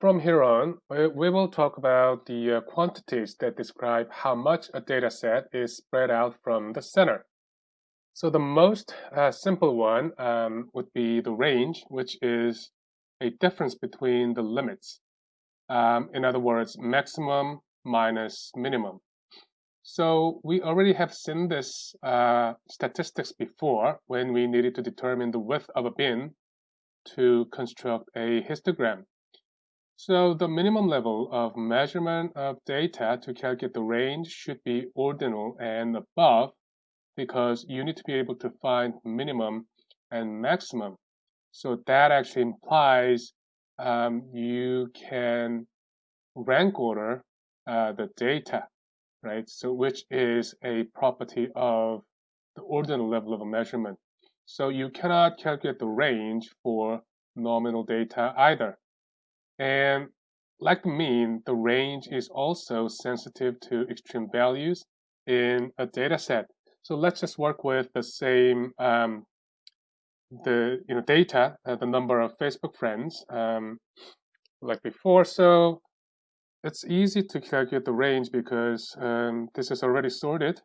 From here on, we will talk about the uh, quantities that describe how much a data set is spread out from the center. So the most uh, simple one um, would be the range, which is a difference between the limits. Um, in other words, maximum minus minimum. So we already have seen this uh, statistics before when we needed to determine the width of a bin to construct a histogram. So the minimum level of measurement of data to calculate the range should be ordinal and above because you need to be able to find minimum and maximum. So that actually implies um, you can rank order uh, the data, right? So which is a property of the ordinal level of a measurement. So you cannot calculate the range for nominal data either. And like the mean, the range is also sensitive to extreme values in a data set. So let's just work with the same um, the you know data, uh, the number of Facebook friends um, like before. So it's easy to calculate the range because um, this is already sorted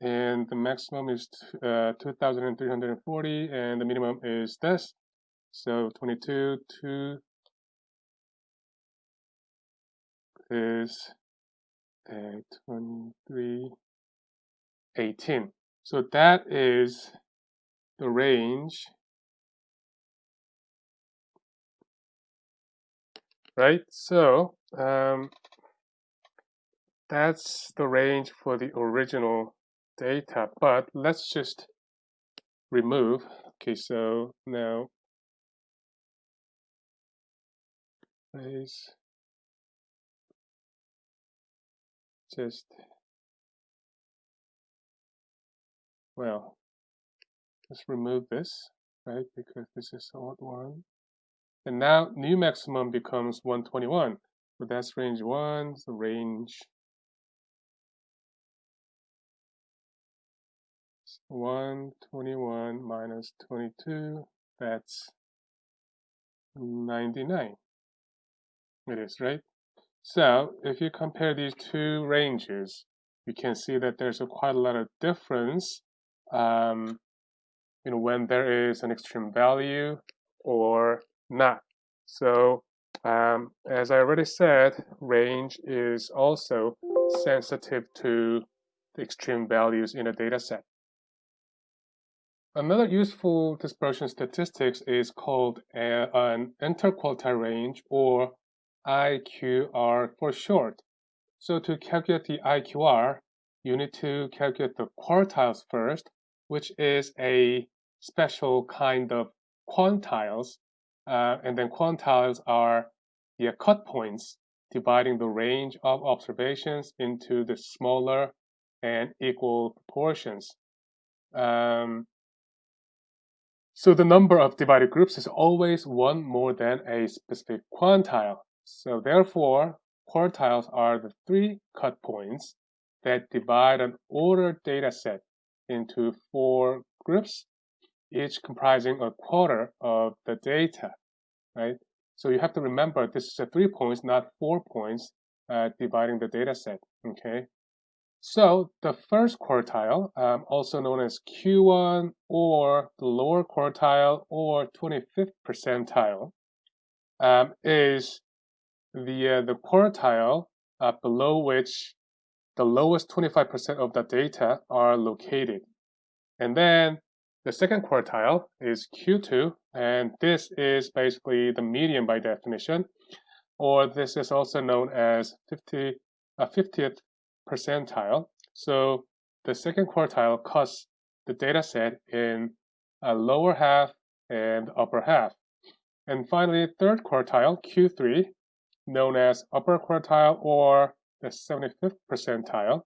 and the maximum is uh, 2340 and the minimum is this. So 22, 2, is uh, 23, 18. So that is the range, right? So um, that's the range for the original data, but let's just remove. Okay, so now place just well let's remove this right because this is old one and now new maximum becomes 121 so that's range 1 so range 121 minus 22 that's 99 it is right so if you compare these two ranges, you can see that there's a quite a lot of difference um, you know, when there is an extreme value or not. So um, as I already said, range is also sensitive to the extreme values in a data set. Another useful dispersion statistics is called a, an interquartile range or IQR for short. So to calculate the IQR, you need to calculate the quartiles first, which is a special kind of quantiles. Uh, and then quantiles are the cut points dividing the range of observations into the smaller and equal proportions. Um, so the number of divided groups is always one more than a specific quantile. So therefore, quartiles are the three cut points that divide an ordered data set into four groups, each comprising a quarter of the data, right? So you have to remember this is a three points, not four points, uh, dividing the data set, okay? So the first quartile, um, also known as Q1 or the lower quartile or 25th percentile, um, is the, uh, the quartile uh, below which the lowest 25% of the data are located. And then the second quartile is Q2, and this is basically the median by definition, or this is also known as 50, uh, 50th percentile. So the second quartile cuts the data set in a lower half and upper half. And finally, third quartile, Q3, known as upper quartile or the 75th percentile.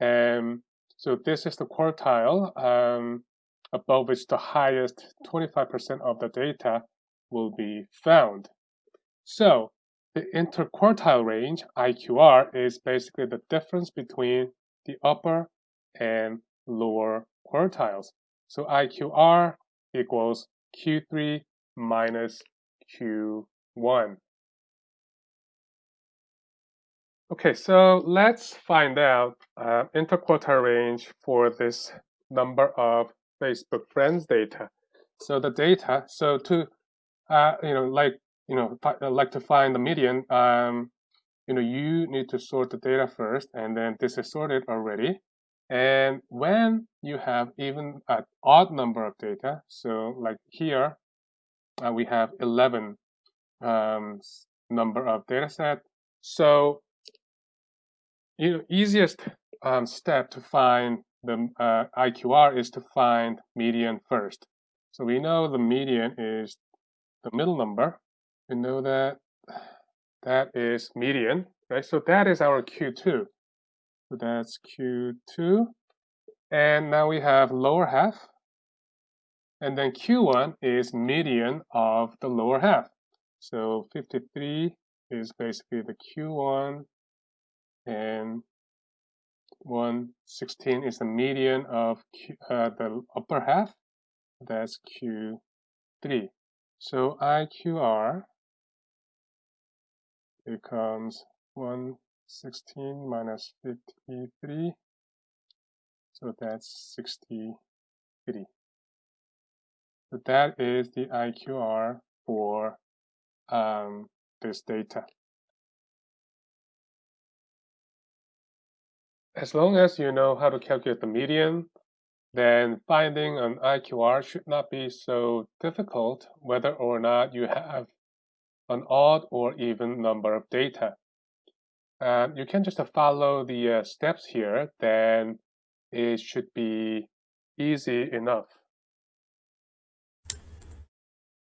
And so this is the quartile um, above which the highest 25% of the data will be found. So the interquartile range, IQR, is basically the difference between the upper and lower quartiles. So IQR equals Q3 minus Q1. Okay, so let's find out uh, interquartile range for this number of Facebook friends data. So the data, so to, uh, you know, like, you know, uh, like to find the median, um, you know, you need to sort the data first, and then this is sorted already. And when you have even an odd number of data, so like here, uh, we have 11 um, number of data set. So you know, easiest um, step to find the uh, IQR is to find median first. So we know the median is the middle number. We know that that is median, right? So that is our Q2. So that's Q2. And now we have lower half. And then Q1 is median of the lower half. So 53 is basically the Q1 and 116 is the median of Q, uh, the upper half. That's Q3. So IQR becomes 116 minus 53. So that's 63. So that is the IQR for um, this data. As long as you know how to calculate the median, then finding an IQR should not be so difficult whether or not you have an odd or even number of data. Um, you can just follow the uh, steps here, then it should be easy enough.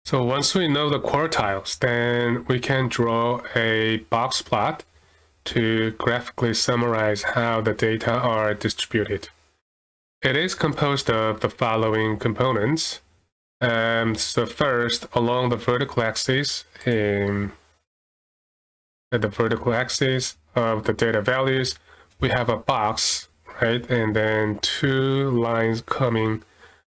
So once we know the quartiles, then we can draw a box plot to graphically summarize how the data are distributed. It is composed of the following components. Um, so first, along the vertical axis, um, at the vertical axis of the data values, we have a box, right? And then two lines coming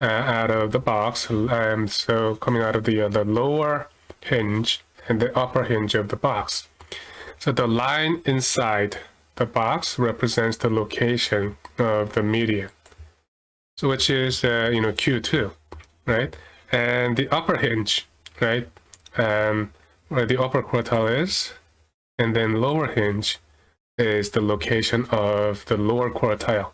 uh, out of the box. Um, so coming out of the, uh, the lower hinge and the upper hinge of the box. So the line inside the box represents the location of the median, so which is uh, you know Q2, right? And the upper hinge, right, um, where the upper quartile is, and then lower hinge is the location of the lower quartile.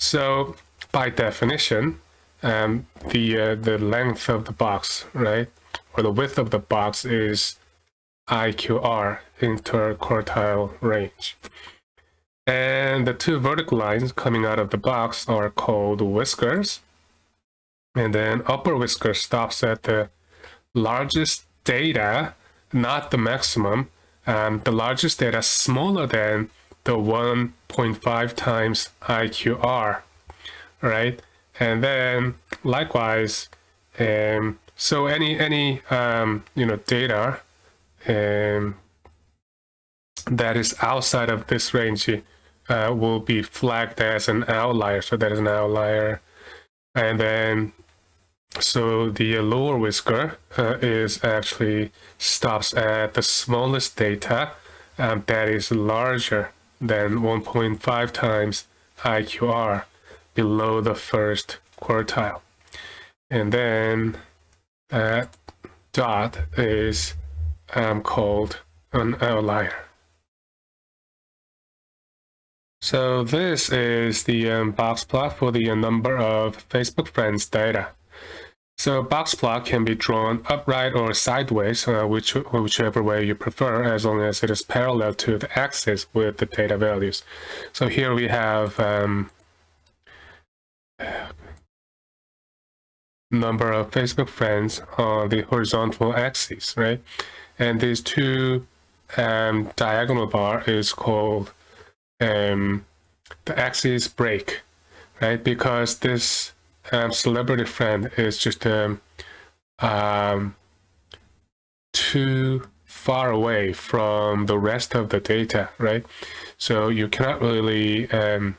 So by definition, um, the uh, the length of the box, right, or the width of the box is IQR interquartile range. And the two vertical lines coming out of the box are called whiskers. And then upper whisker stops at the largest data, not the maximum. Um, the largest data smaller than the 1.5 times IQR, right? And then likewise, um, so any any um, you know data um, that is outside of this range uh, will be flagged as an outlier. So that is an outlier. And then, so the lower whisker uh, is actually stops at the smallest data um, that is larger than 1.5 times IQR below the first quartile. And then that dot is um, called an outlier. So this is the um, box plot for the uh, number of Facebook friends data. So box plot can be drawn upright or sideways, uh, which, whichever way you prefer, as long as it is parallel to the axis with the data values. So here we have um, number of Facebook friends on the horizontal axis, right? And these two um, diagonal bar is called um, the axis break, right? Because this um, celebrity friend is just um, um, too far away from the rest of the data, right? So you cannot really, um,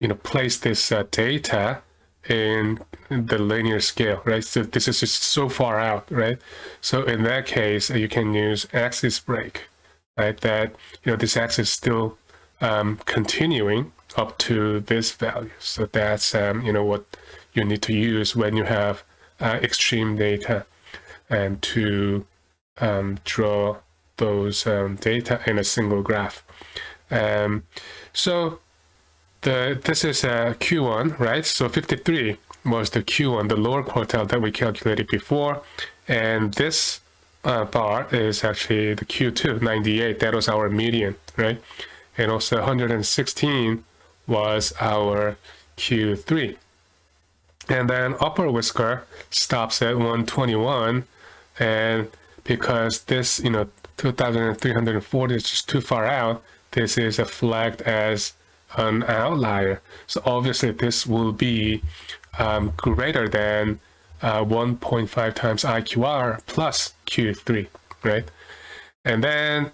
you know, place this uh, data in the linear scale, right? So this is just so far out, right? So in that case, you can use axis break right? That you know this axis is still um, continuing up to this value. So that's um, you know what you need to use when you have uh, extreme data and to um, draw those um, data in a single graph. Um, so the this is a Q1, right? So 53 was the Q1, the lower quartile that we calculated before. And this uh, bar is actually the Q2, 98. That was our median, right? And also 116 was our Q3. And then upper whisker stops at 121. And because this, you know, 2,340 is just too far out, this is a flagged as an outlier. So obviously this will be um, greater than uh, 1.5 times IQR plus Q3, right? And then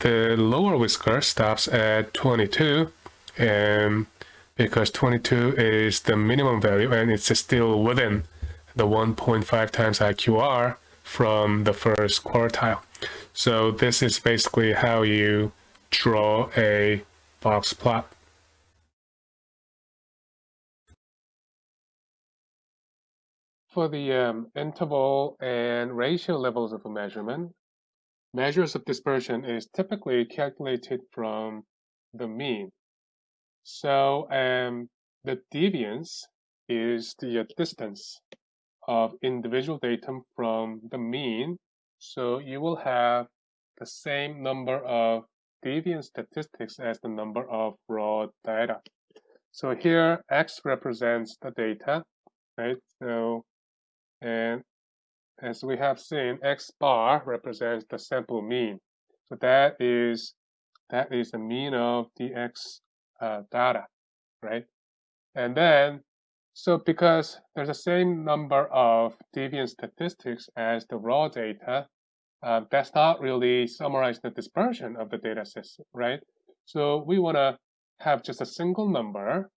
the lower whisker stops at 22 and because 22 is the minimum value and it's still within the 1.5 times IQR from the first quartile. So this is basically how you draw a box plot. For the um, interval and ratio levels of a measurement, measures of dispersion is typically calculated from the mean. So um, the deviance is the uh, distance of individual datum from the mean. So you will have the same number of deviance statistics as the number of raw data. So here x represents the data, right? So and as we have seen, x bar represents the sample mean. So that is that is the mean of the x uh, data, right? And then, so because there's the same number of deviant statistics as the raw data, uh, that's not really summarize the dispersion of the data system, right? So we want to have just a single number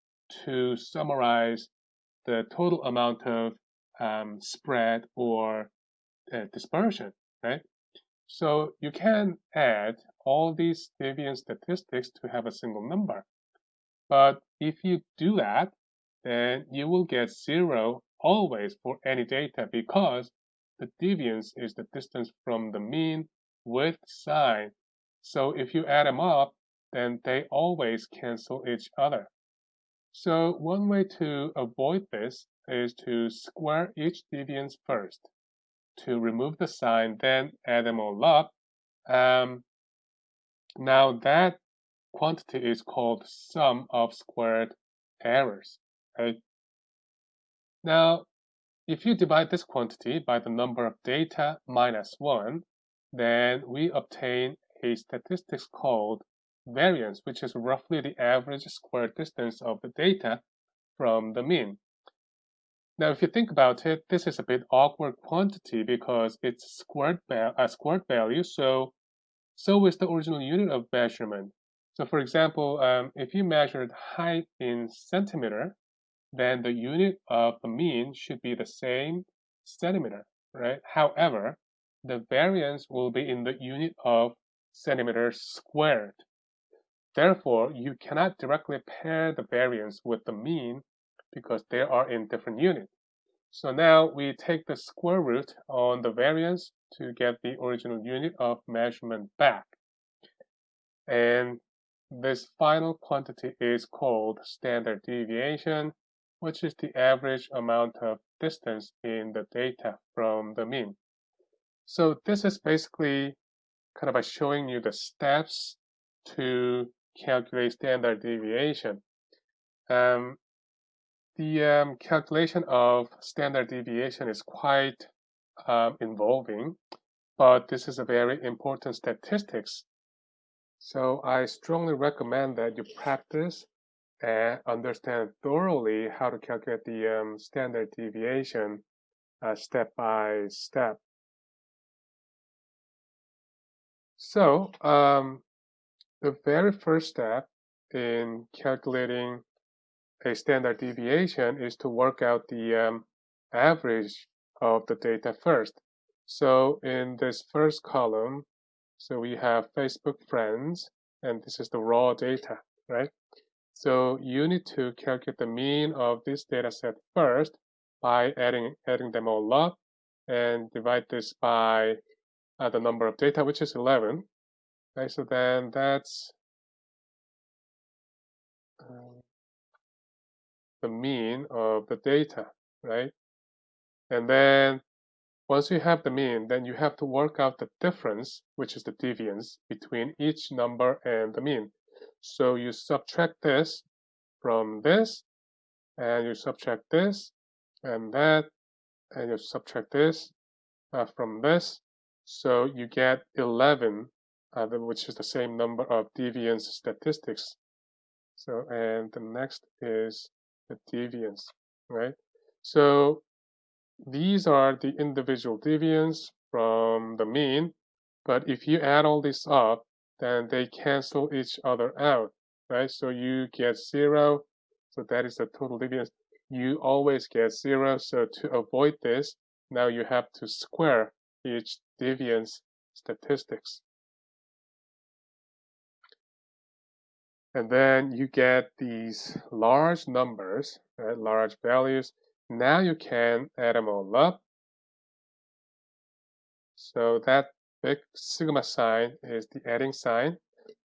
to summarize the total amount of um, spread or uh, dispersion, right? So you can add all these deviance statistics to have a single number. But if you do that, then you will get zero always for any data because the deviance is the distance from the mean with sign. So if you add them up, then they always cancel each other. So one way to avoid this is to square each deviance first to remove the sign, then add them all up. Um, now that quantity is called sum of squared errors, right? Now, if you divide this quantity by the number of data minus 1, then we obtain a statistics called variance, which is roughly the average square distance of the data from the mean. Now, if you think about it, this is a bit awkward quantity because it's squared a squared value, so so is the original unit of measurement. So for example, um, if you measured height in centimeter, then the unit of the mean should be the same centimeter, right? However, the variance will be in the unit of centimeter squared. Therefore, you cannot directly pair the variance with the mean because they are in different units. So now we take the square root on the variance to get the original unit of measurement back. And this final quantity is called standard deviation, which is the average amount of distance in the data from the mean. So this is basically kind of by showing you the steps to calculate standard deviation. Um, the um, calculation of standard deviation is quite um, involving, but this is a very important statistics. So I strongly recommend that you practice and understand thoroughly how to calculate the um, standard deviation uh, step by step. So um, the very first step in calculating a standard deviation is to work out the um, average of the data first. So in this first column, So we have Facebook friends, and this is the raw data, right? So you need to calculate the mean of this data set first by adding, adding them all up and divide this by uh, the number of data, which is 11. Okay, so then that's the mean of the data, right? And then once you have the mean, then you have to work out the difference, which is the deviance between each number and the mean. So you subtract this from this, and you subtract this and that, and you subtract this uh, from this. So you get 11, uh, which is the same number of deviance statistics. So, and the next is deviance, right? So these are the individual deviance from the mean, but if you add all this up, then they cancel each other out, right? So you get zero, so that is the total deviance. You always get zero, so to avoid this, now you have to square each deviance statistics. And then you get these large numbers, right, large values. Now you can add them all up. So that big sigma sign is the adding sign,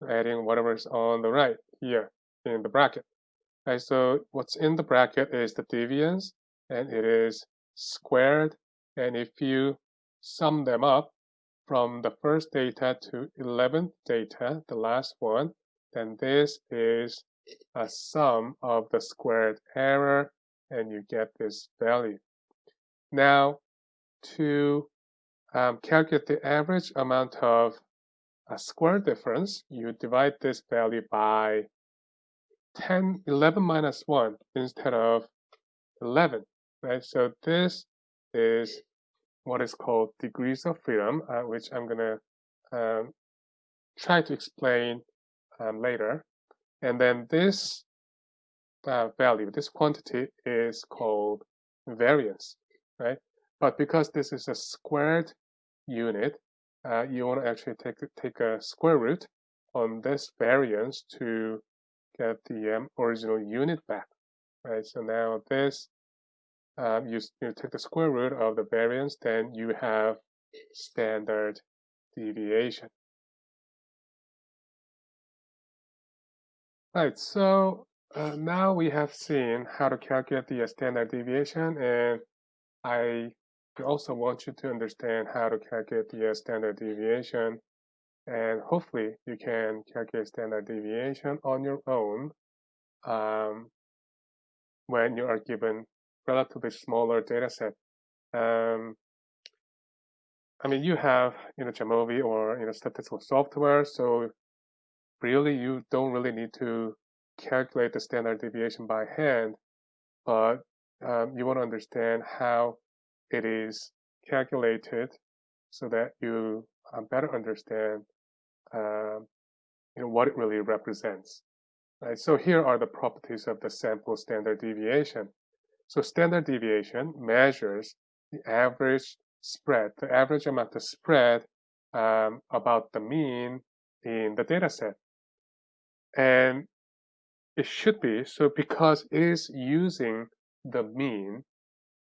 adding whatever is on the right here in the bracket. Right, so what's in the bracket is the deviance, and it is squared. And if you sum them up from the first data to 11th data, the last one, then this is a sum of the squared error and you get this value. Now to um, calculate the average amount of a square difference, you divide this value by 10, 11 minus 1 instead of 11, right? So this is what is called degrees of freedom, uh, which I'm going to um, try to explain um, later. And then this uh, value, this quantity is called variance, right? But because this is a squared unit, uh, you want to actually take, take a square root on this variance to get the um, original unit back, right? So now this, um, you, you take the square root of the variance, then you have standard deviation. Right, so uh, now we have seen how to calculate the standard deviation and I also want you to understand how to calculate the standard deviation and hopefully you can calculate standard deviation on your own um, when you are given relatively smaller data set. Um, I mean, you have you know Jamovi or you know statistical software, so really you don't really need to calculate the standard deviation by hand, but um, you want to understand how it is calculated so that you uh, better understand uh, you know, what it really represents. Right? So here are the properties of the sample standard deviation. So standard deviation measures the average spread, the average amount of spread um, about the mean in the data set. And it should be, so because it is using the mean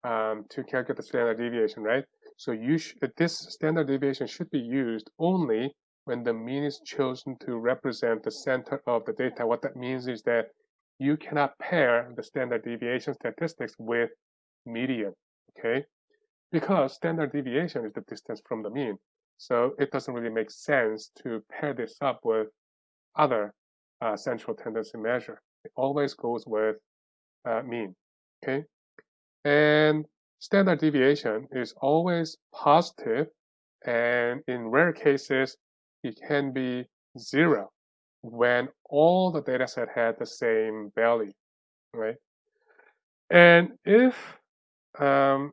um, to calculate the standard deviation, right? So you this standard deviation should be used only when the mean is chosen to represent the center of the data. What that means is that you cannot pair the standard deviation statistics with median, okay? Because standard deviation is the distance from the mean. So it doesn't really make sense to pair this up with other uh, central tendency measure. It always goes with uh, mean, okay? And standard deviation is always positive, and in rare cases, it can be zero when all the data set had the same value, right? And if um,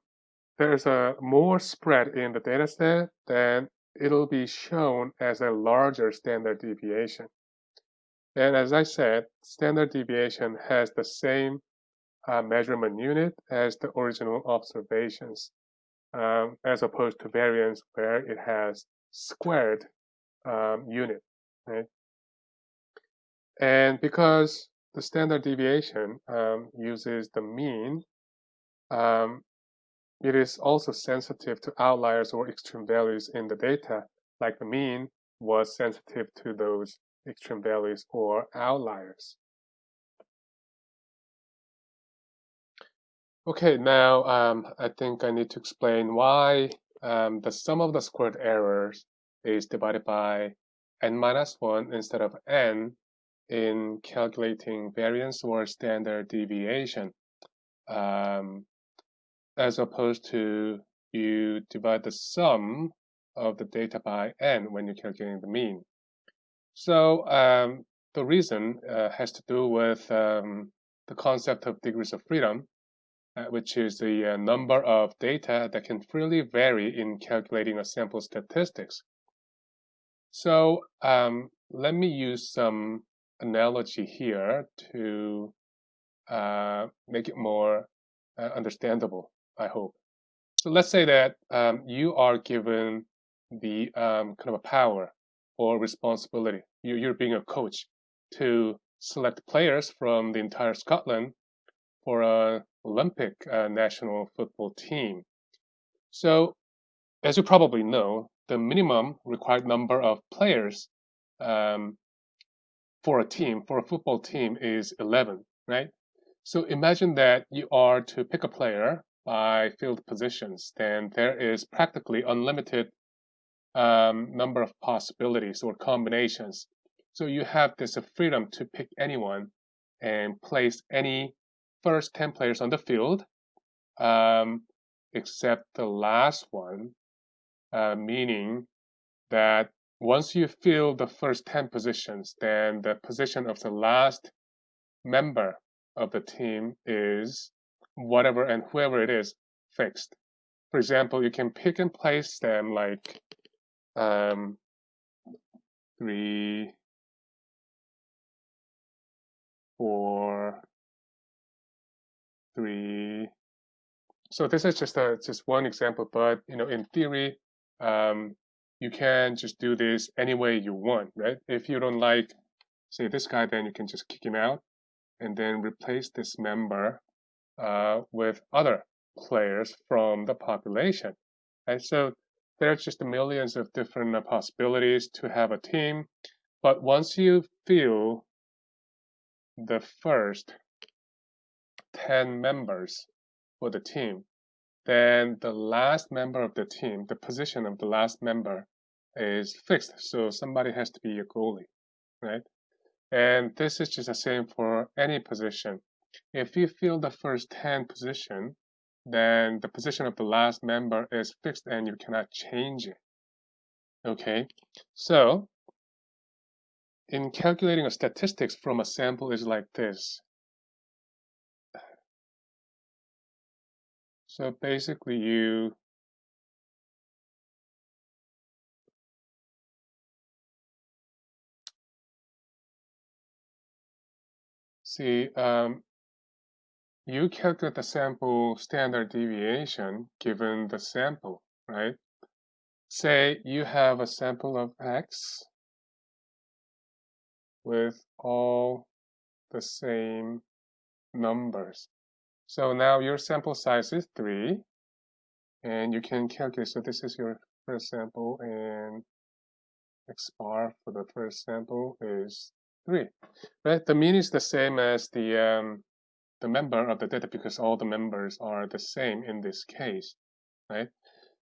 there's a more spread in the data set, then it'll be shown as a larger standard deviation. And as I said, standard deviation has the same uh, measurement unit as the original observations, um, as opposed to variance where it has squared um, unit, right? And because the standard deviation um, uses the mean, um, it is also sensitive to outliers or extreme values in the data, like the mean was sensitive to those extreme values or outliers. Okay, now um, I think I need to explain why um, the sum of the squared errors is divided by n minus 1 instead of n in calculating variance or standard deviation, um, as opposed to you divide the sum of the data by n when you're calculating the mean. So um, the reason uh, has to do with um, the concept of degrees of freedom, uh, which is the uh, number of data that can freely vary in calculating a sample statistics. So um, let me use some analogy here to uh, make it more uh, understandable, I hope. So let's say that um, you are given the um, kind of a power or responsibility. You, you're being a coach to select players from the entire Scotland for a Olympic uh, national football team. So, as you probably know, the minimum required number of players um, for a team, for a football team, is 11, right? So imagine that you are to pick a player by field positions, then there is practically unlimited um, number of possibilities or combinations. So you have this freedom to pick anyone and place any first 10 players on the field, um, except the last one, uh, meaning that once you fill the first 10 positions, then the position of the last member of the team is whatever and whoever it is fixed. For example, you can pick and place them like um, three, four, three. So this is just a just one example, but you know, in theory, um, you can just do this any way you want, right? If you don't like, say, this guy, then you can just kick him out and then replace this member uh, with other players from the population. And so there's just millions of different uh, possibilities to have a team. But once you fill the first 10 members for the team, then the last member of the team, the position of the last member is fixed. So somebody has to be a goalie, right? And this is just the same for any position. If you fill the first 10 position, then the position of the last member is fixed and you cannot change it. Okay, so in calculating a statistics from a sample is like this. So basically you see um, you calculate the sample standard deviation given the sample, right? Say you have a sample of X with all the same numbers. So now your sample size is 3, and you can calculate, so this is your first sample, and X bar for the first sample is 3. Right? The mean is the same as the um, the member of the data because all the members are the same in this case, right?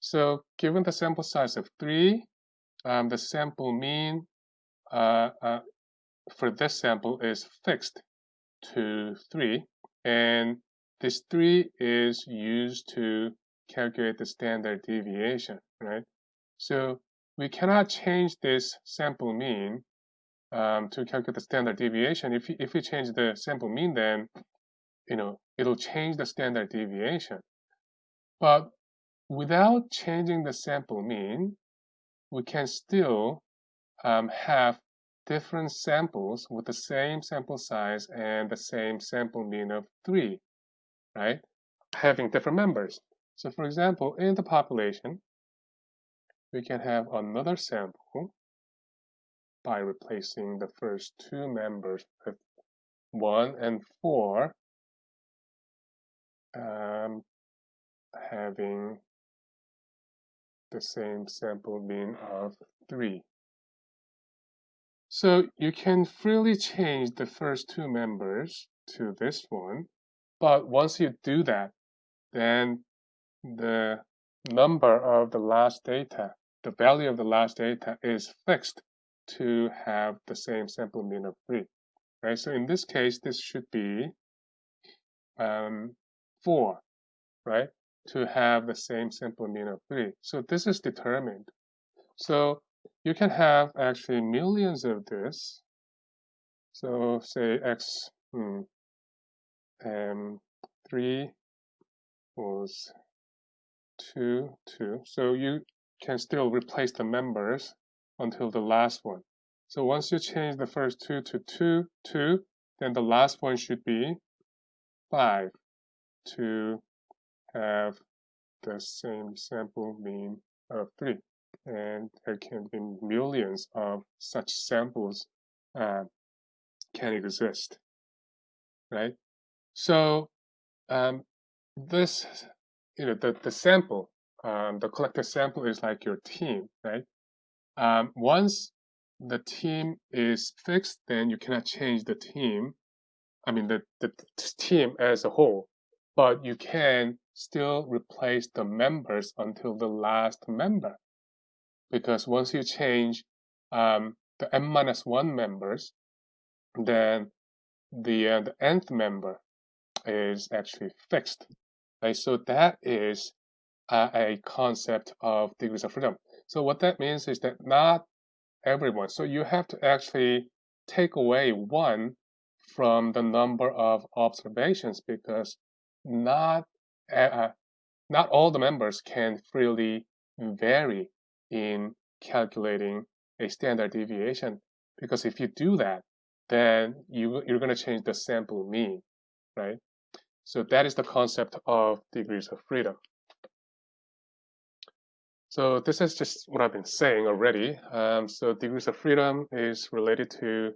So given the sample size of 3, um, the sample mean uh, uh, for this sample is fixed to 3, and this 3 is used to calculate the standard deviation, right? So we cannot change this sample mean um, to calculate the standard deviation. If, if we change the sample mean, then you know, it'll change the standard deviation. But without changing the sample mean, we can still um, have different samples with the same sample size and the same sample mean of 3, right? Having different members. So for example, in the population, we can have another sample by replacing the first two members with 1 and 4 um, having the same sample mean of 3. So you can freely change the first two members to this one, but once you do that, then the number of the last data, the value of the last data is fixed to have the same sample mean of 3. Right? So in this case, this should be um, 4, right? To have the same sample mean of 3. So this is determined. So you can have actually millions of this. So say x hmm, um, 3 was 2, 2. So you can still replace the members until the last one. So once you change the first two to 2, 2, then the last one should be 5 to have the same sample mean of 3. And there can be millions of such samples uh, can exist, right? So um, this, you know, the, the sample, um, the collected sample is like your team, right? Um, once the team is fixed, then you cannot change the team. I mean, the, the team as a whole, but you can still replace the members until the last member. Because once you change um, the n minus one members, then the, uh, the nth member is actually fixed. Right? So that is uh, a concept of degrees of freedom. So what that means is that not everyone. So you have to actually take away one from the number of observations because not uh, not all the members can freely vary in calculating a standard deviation because if you do that then you you're going to change the sample mean right so that is the concept of degrees of freedom so this is just what I've been saying already. Um, so degrees of freedom is related to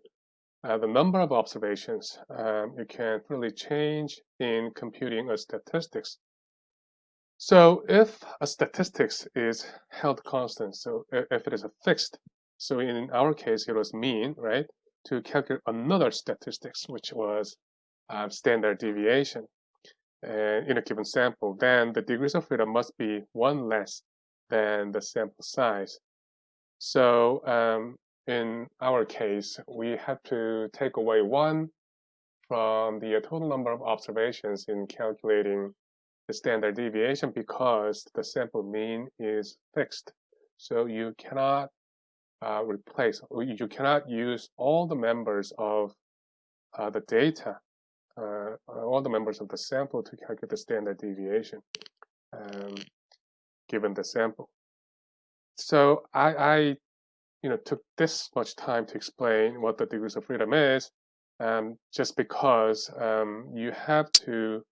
the number of observations um, you can really change in computing a statistics. So if a statistics is held constant, so if it is a fixed, so in our case it was mean, right, to calculate another statistics, which was uh, standard deviation uh, in a given sample, then the degrees of freedom must be one less than the sample size. So um, in our case, we had to take away one from the total number of observations in calculating the standard deviation because the sample mean is fixed. So you cannot uh, replace, you cannot use all the members of uh, the data, uh, all the members of the sample to calculate the standard deviation. Um, given the sample. So I, I you know, took this much time to explain what the degrees of freedom is, um, just because um, you have to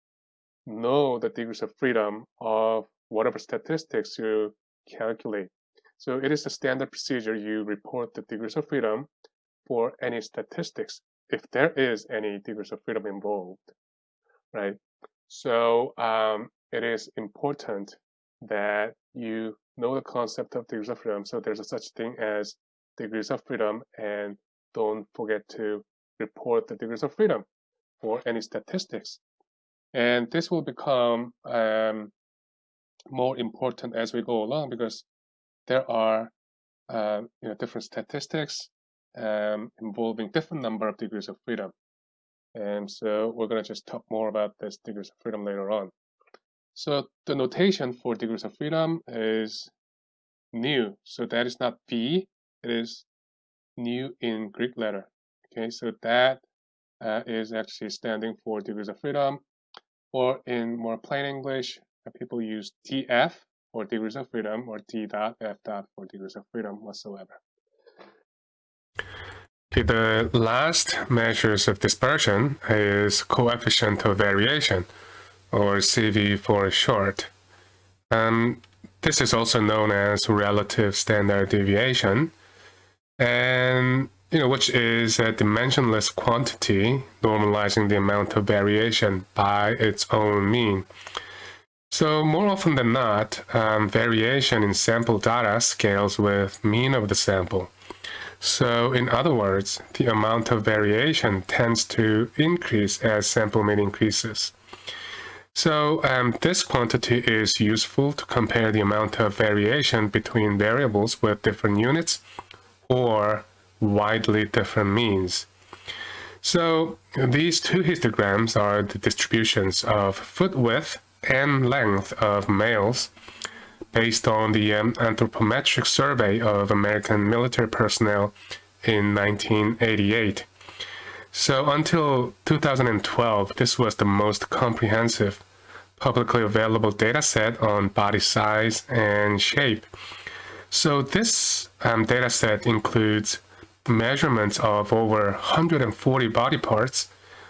know the degrees of freedom of whatever statistics you calculate. So it is a standard procedure you report the degrees of freedom for any statistics, if there is any degrees of freedom involved, right? So um, it is important that you know the concept of degrees of freedom. So there's a such thing as degrees of freedom and don't forget to report the degrees of freedom for any statistics. And this will become um, more important as we go along because there are uh, you know, different statistics um, involving different number of degrees of freedom. And so we're going to just talk more about this degrees of freedom later on. So the notation for degrees of freedom is nu. So that is not V, it is nu in Greek letter. Okay, so that uh, is actually standing for degrees of freedom. Or in more plain English, uh, people use DF for degrees of freedom or D dot F dot for degrees of freedom whatsoever. Okay, the last measures of dispersion is coefficient of variation or CV for short. Um, this is also known as relative standard deviation. and you know, which is a dimensionless quantity normalizing the amount of variation by its own mean. So more often than not, um, variation in sample data scales with mean of the sample. So in other words, the amount of variation tends to increase as sample mean increases. So um, this quantity is useful to compare the amount of variation between variables with different units or widely different means. So these two histograms are the distributions of foot width and length of males based on the um, anthropometric survey of American military personnel in 1988. So until 2012, this was the most comprehensive publicly available data set on body size and shape. So this um, data set includes measurements of over 140 body parts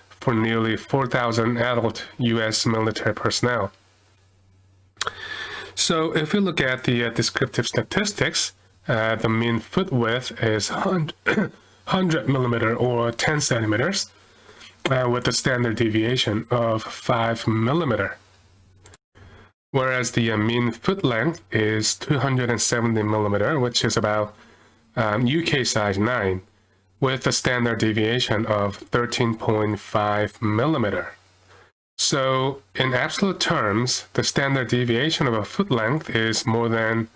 for nearly 4,000 adult U.S. military personnel. So if we look at the uh, descriptive statistics, uh, the mean foot width is 100, 100 millimeter or 10 centimeters uh, with a standard deviation of 5 millimeter. Whereas the uh, mean foot length is 270 millimeter, which is about um, UK size 9 with a standard deviation of 13.5 millimeter. So in absolute terms, the standard deviation of a foot length is more than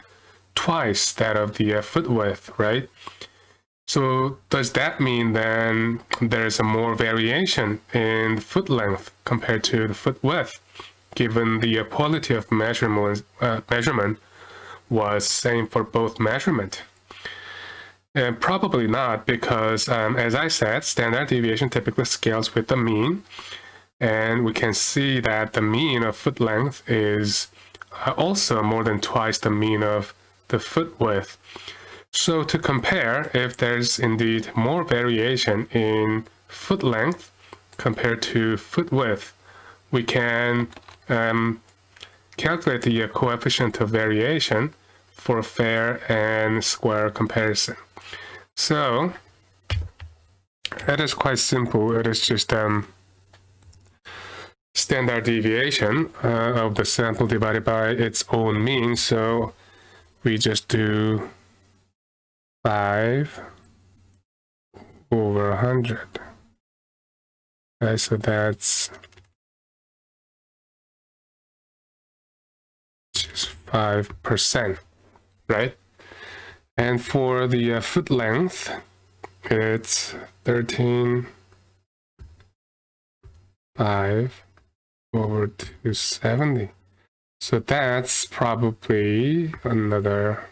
twice that of the uh, foot width, right? So does that mean then there's a more variation in foot length compared to the foot width, given the quality of measurement, uh, measurement was same for both measurement? Uh, probably not, because um, as I said, standard deviation typically scales with the mean. And we can see that the mean of foot length is uh, also more than twice the mean of the foot width. So to compare, if there's indeed more variation in foot length compared to foot width, we can um, calculate the coefficient of variation for fair and square comparison. So it is quite simple. It is just um, standard deviation uh, of the sample divided by its own mean. So we just do 5 over 100. Okay, so that's 5%, right? And for the uh, foot length, it's 13, 5 over 270. So that's probably another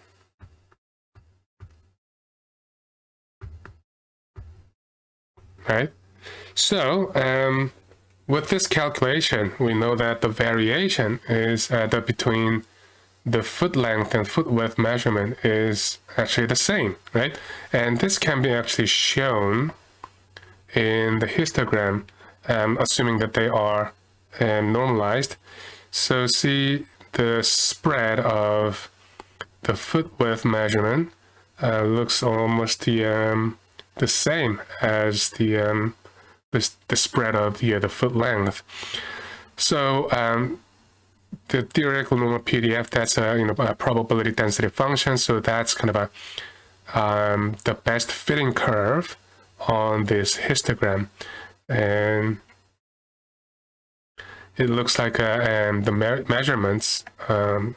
right? So um, with this calculation, we know that the variation is uh, the between the foot length and foot width measurement is actually the same, right? And this can be actually shown in the histogram, um, assuming that they are um, normalized. So see the spread of the foot width measurement uh, looks almost the um, the same as the um, the, the spread of the the foot length. So um, the theoretical normal PDF, that's a, you know, a probability density function. So that's kind of a, um, the best fitting curve on this histogram. And it looks like uh, um, the me measurements um,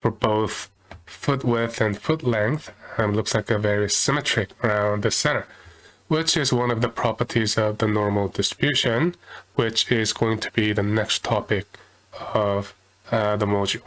for both foot width and foot length um, looks like a very symmetric around the center, which is one of the properties of the normal distribution, which is going to be the next topic of uh, the module.